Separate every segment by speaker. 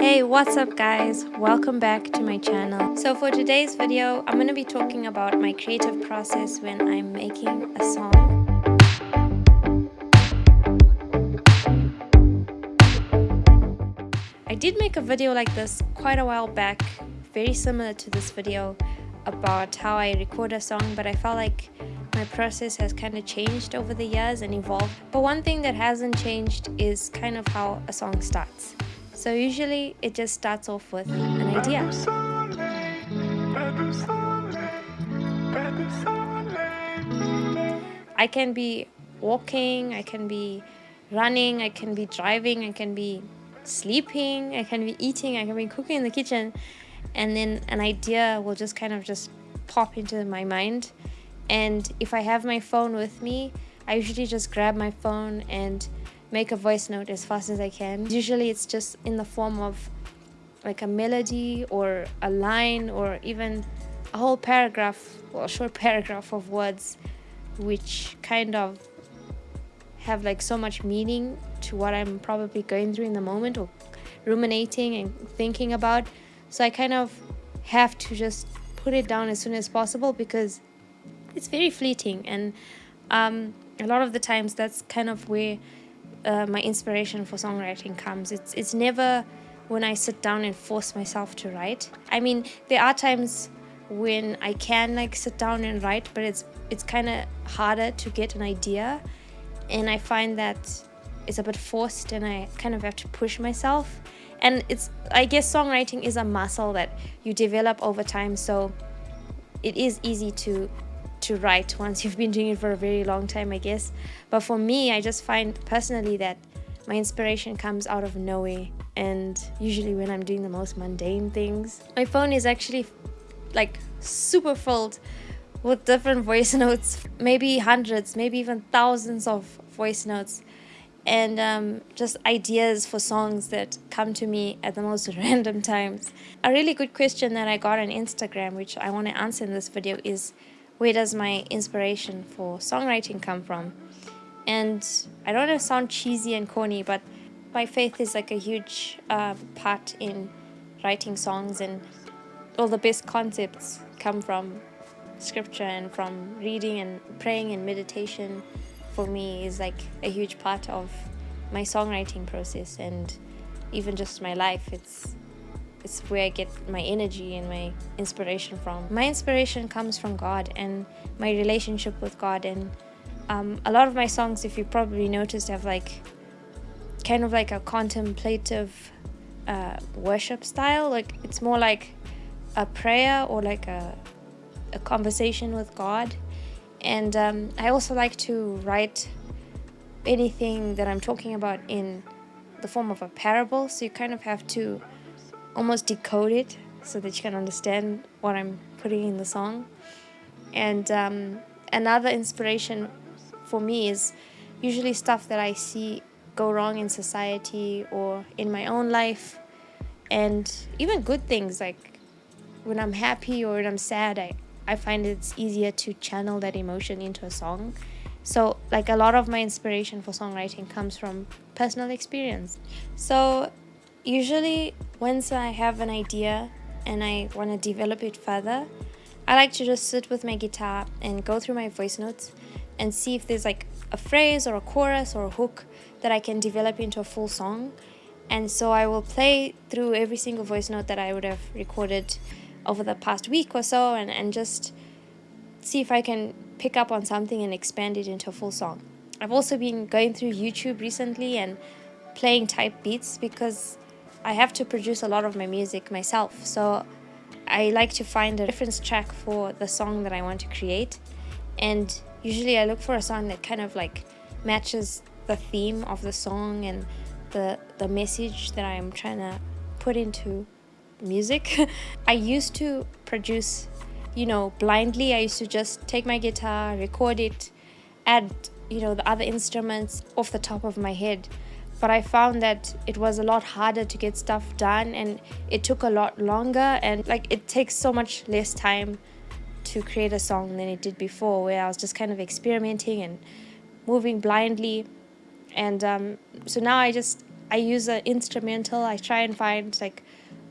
Speaker 1: Hey, what's up guys? Welcome back to my channel. So for today's video, I'm going to be talking about my creative process when I'm making a song. I did make a video like this quite a while back, very similar to this video about how I record a song, but I felt like my process has kind of changed over the years and evolved. But one thing that hasn't changed is kind of how a song starts. So usually it just starts off with an idea. I can be walking, I can be running, I can be driving, I can be sleeping, I can be eating, I can be cooking in the kitchen and then an idea will just kind of just pop into my mind and if I have my phone with me I usually just grab my phone and make a voice note as fast as I can. Usually it's just in the form of like a melody or a line or even a whole paragraph or a short paragraph of words which kind of have like so much meaning to what I'm probably going through in the moment or ruminating and thinking about. So I kind of have to just put it down as soon as possible because it's very fleeting and um, a lot of the times that's kind of where uh, my inspiration for songwriting comes. It's it's never when I sit down and force myself to write. I mean, there are times when I can like sit down and write, but it's it's kind of harder to get an idea, and I find that it's a bit forced, and I kind of have to push myself. And it's I guess songwriting is a muscle that you develop over time, so it is easy to to write once you've been doing it for a very long time, I guess. But for me, I just find personally that my inspiration comes out of nowhere and usually when I'm doing the most mundane things. My phone is actually like super filled with different voice notes, maybe hundreds, maybe even thousands of voice notes and um, just ideas for songs that come to me at the most random times. A really good question that I got on Instagram, which I want to answer in this video, is where does my inspiration for songwriting come from? And I don't to sound cheesy and corny, but my faith is like a huge uh, part in writing songs, and all the best concepts come from scripture and from reading and praying and meditation. For me, is like a huge part of my songwriting process and even just my life. It's it's where I get my energy and my inspiration from. My inspiration comes from God and my relationship with God. And um, a lot of my songs, if you probably noticed, have like kind of like a contemplative uh, worship style. Like it's more like a prayer or like a, a conversation with God. And um, I also like to write anything that I'm talking about in the form of a parable. So you kind of have to almost decode it so that you can understand what I'm putting in the song. And um, another inspiration for me is usually stuff that I see go wrong in society or in my own life, and even good things like when I'm happy or when I'm sad, I, I find it's easier to channel that emotion into a song. So, like a lot of my inspiration for songwriting comes from personal experience. So, Usually, once I have an idea and I want to develop it further, I like to just sit with my guitar and go through my voice notes and see if there's like a phrase or a chorus or a hook that I can develop into a full song. And so I will play through every single voice note that I would have recorded over the past week or so and, and just see if I can pick up on something and expand it into a full song. I've also been going through YouTube recently and playing type beats because I have to produce a lot of my music myself, so I like to find a reference track for the song that I want to create. And usually I look for a song that kind of like matches the theme of the song and the the message that I'm trying to put into music. I used to produce, you know, blindly. I used to just take my guitar, record it, add, you know, the other instruments off the top of my head but I found that it was a lot harder to get stuff done and it took a lot longer and like it takes so much less time to create a song than it did before where I was just kind of experimenting and moving blindly and um, so now I just I use an instrumental. I try and find like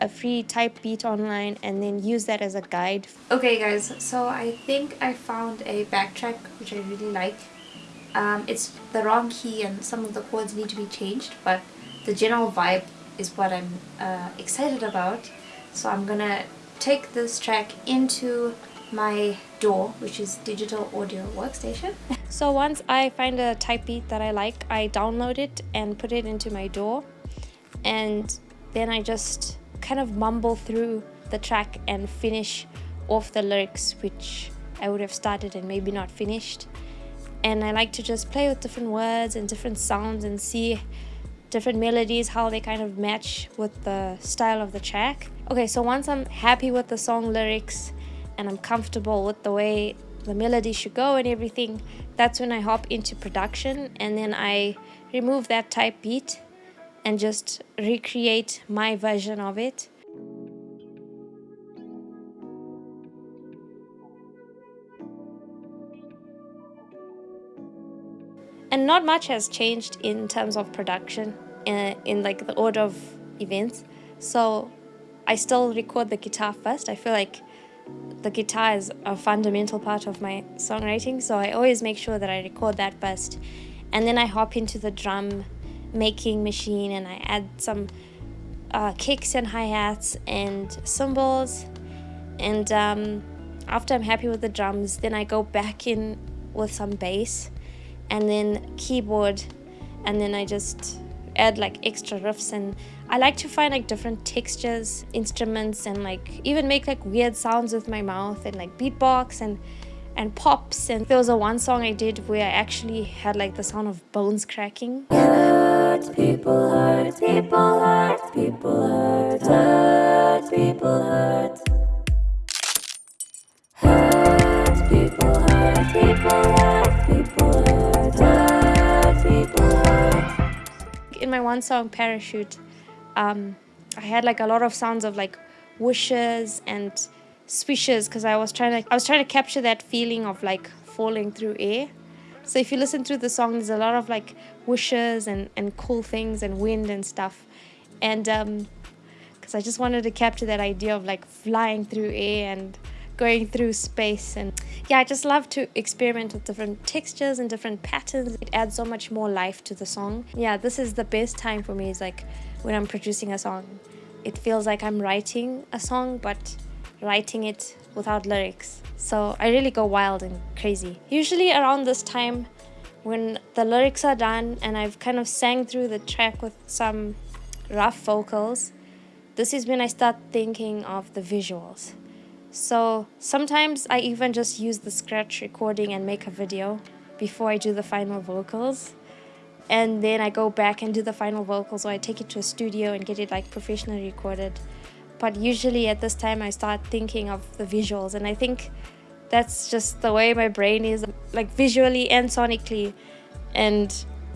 Speaker 1: a free type beat online and then use that as a guide. Okay guys, so I think I found a backtrack which I really like. Um, it's the wrong key and some of the chords need to be changed but the general vibe is what I'm uh, excited about. So I'm gonna take this track into my DAW, which is Digital Audio Workstation. so once I find a type beat that I like, I download it and put it into my DAW. And then I just kind of mumble through the track and finish off the lyrics, which I would have started and maybe not finished. And I like to just play with different words and different sounds and see different melodies, how they kind of match with the style of the track. Okay, so once I'm happy with the song lyrics and I'm comfortable with the way the melody should go and everything, that's when I hop into production and then I remove that type beat and just recreate my version of it. And not much has changed in terms of production in, uh, in like the order of events. So I still record the guitar first. I feel like the guitar is a fundamental part of my songwriting, so I always make sure that I record that first. And then I hop into the drum making machine and I add some uh, kicks and hi-hats and cymbals. And um, after I'm happy with the drums, then I go back in with some bass and then keyboard and then I just add like extra riffs and I like to find like different textures, instruments and like even make like weird sounds with my mouth and like beatbox and and pops and there was a one song I did where I actually had like the sound of bones cracking. Hurt, people hurt, people hurt, people hurt, hurt, people hurt. Hurt, people hurt, people hurt, people hurt, In my one song, Parachute, um, I had like a lot of sounds of like whooshes and swishes because I was trying to I was trying to capture that feeling of like falling through air. So if you listen through the song, there's a lot of like whooshes and and cool things and wind and stuff, and um, because I just wanted to capture that idea of like flying through air and going through space and yeah i just love to experiment with different textures and different patterns. It adds so much more life to the song. Yeah this is the best time for me is like when i'm producing a song. It feels like i'm writing a song but writing it without lyrics. So i really go wild and crazy. Usually around this time when the lyrics are done and i've kind of sang through the track with some rough vocals this is when i start thinking of the visuals so sometimes I even just use the scratch recording and make a video before I do the final vocals. And then I go back and do the final vocals or I take it to a studio and get it like professionally recorded. But usually at this time I start thinking of the visuals and I think that's just the way my brain is like visually and sonically and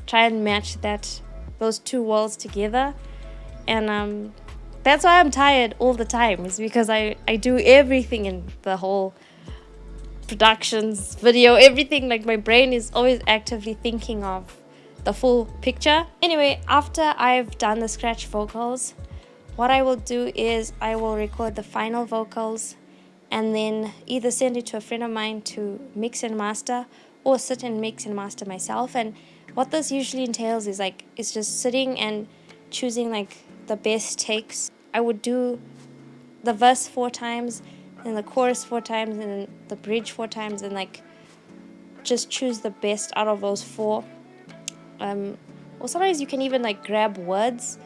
Speaker 1: try and match that those two worlds together and um that's why I'm tired all the time, is because I, I do everything in the whole productions, video, everything. Like my brain is always actively thinking of the full picture. Anyway, after I've done the scratch vocals, what I will do is I will record the final vocals and then either send it to a friend of mine to mix and master or sit and mix and master myself. And what this usually entails is like, it's just sitting and choosing like the best takes I would do the verse four times and the chorus four times and the bridge four times and like just choose the best out of those four. Um, or sometimes you can even like grab words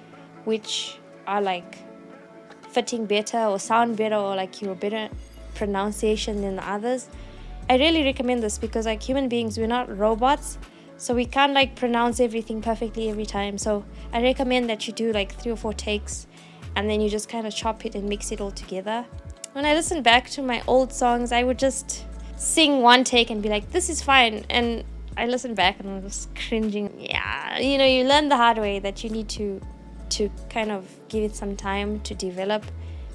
Speaker 1: which are like fitting better or sound better or like your better pronunciation than the others. I really recommend this because like human beings we're not robots so we can't like pronounce everything perfectly every time. So i recommend that you do like three or four takes and then you just kind of chop it and mix it all together. When I listen back to my old songs, I would just sing one take and be like, this is fine. And I listen back and I'm just cringing. Yeah, you know, you learn the hard way that you need to to kind of give it some time to develop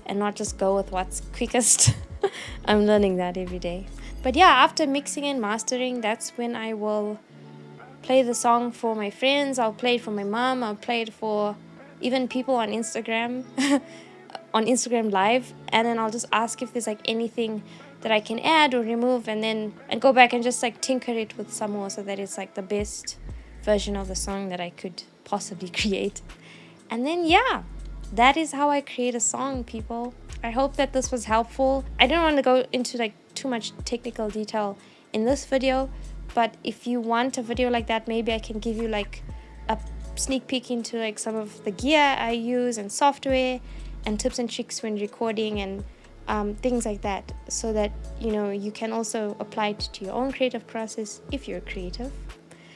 Speaker 1: and not just go with what's quickest. I'm learning that every day. But yeah, after mixing and mastering, that's when I will play the song for my friends, I'll play it for my mom, I'll play it for even people on Instagram, on Instagram Live, and then I'll just ask if there's like anything that I can add or remove, and then and go back and just like tinker it with some more so that it's like the best version of the song that I could possibly create. And then yeah, that is how I create a song, people. I hope that this was helpful. I don't want to go into like too much technical detail in this video, but if you want a video like that, maybe I can give you like a sneak peek into like some of the gear I use and software and tips and tricks when recording and um, things like that so that you know you can also apply it to your own creative process if you're creative.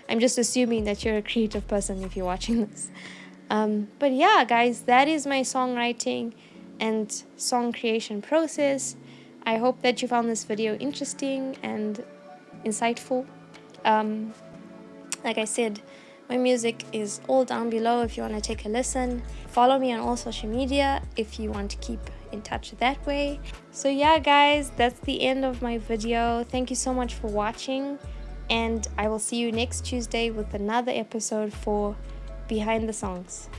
Speaker 1: I'm just assuming that you're a creative person if you're watching this. Um, but yeah guys that is my songwriting and song creation process. I hope that you found this video interesting and insightful. Um, like i said my music is all down below if you want to take a listen. Follow me on all social media if you want to keep in touch that way. So yeah guys, that's the end of my video. Thank you so much for watching and I will see you next Tuesday with another episode for Behind the Songs.